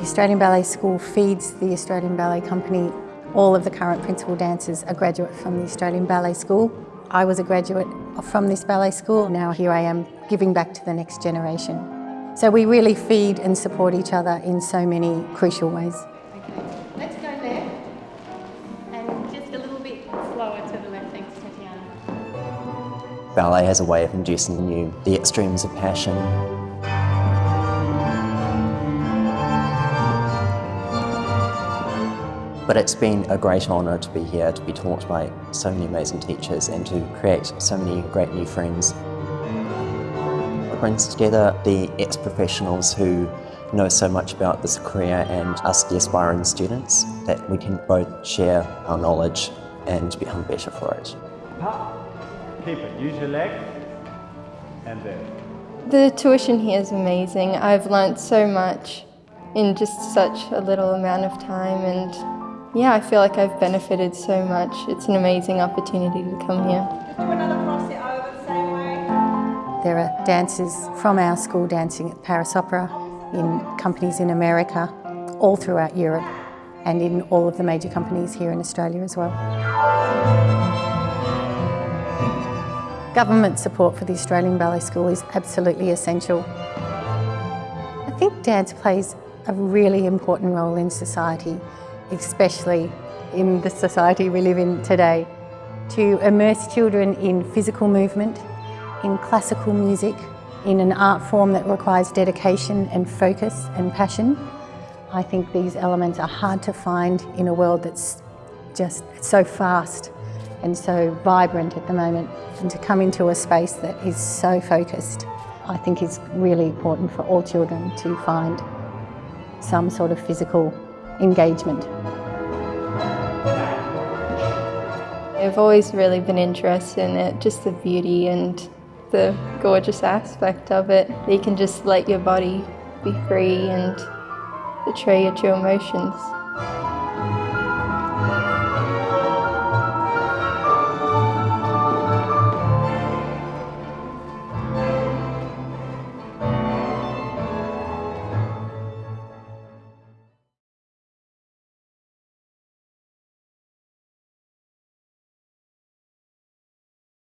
Australian Ballet School feeds the Australian Ballet Company. All of the current principal dancers are graduate from the Australian Ballet School. I was a graduate from this ballet school. Now here I am giving back to the next generation. So we really feed and support each other in so many crucial ways. Okay, let's go left and just a little bit slower to the left, thanks Tatiana. Ballet has a way of inducing in you the extremes of passion. But it's been a great honour to be here, to be taught by so many amazing teachers and to create so many great new friends. It brings together the ex-professionals who know so much about this career and us, the aspiring students, that we can both share our knowledge and become better for it. Pop. Keep it. Use your leg. And then. The tuition here is amazing. I've learnt so much in just such a little amount of time and yeah, I feel like I've benefited so much. It's an amazing opportunity to come here. There are dancers from our school dancing at Paris Opera, in companies in America, all throughout Europe and in all of the major companies here in Australia as well. Government support for the Australian Ballet School is absolutely essential. I think dance plays a really important role in society especially in the society we live in today, to immerse children in physical movement, in classical music, in an art form that requires dedication and focus and passion. I think these elements are hard to find in a world that's just so fast and so vibrant at the moment. And to come into a space that is so focused, I think is really important for all children to find some sort of physical engagement. I've always really been interested in it, just the beauty and the gorgeous aspect of it. You can just let your body be free and portray your true emotions.